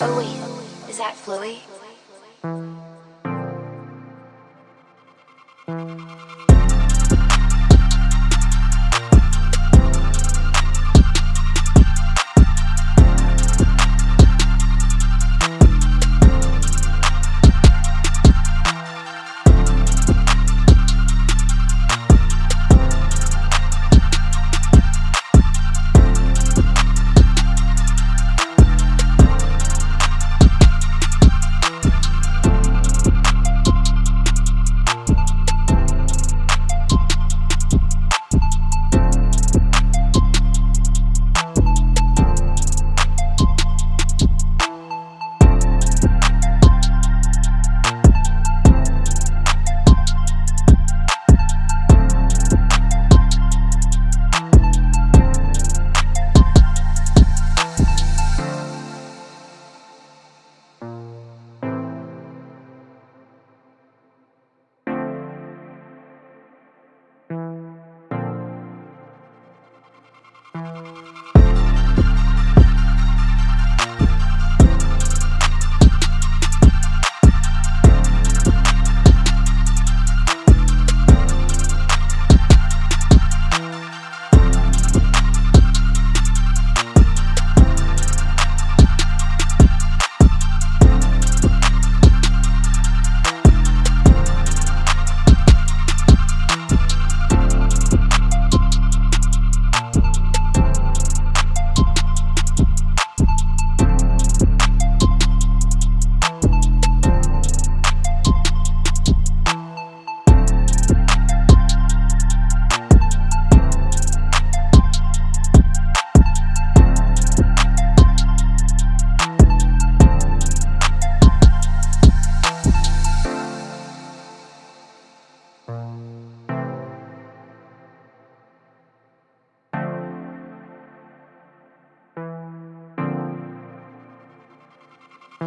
Wait, is that Fluey?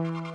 Thank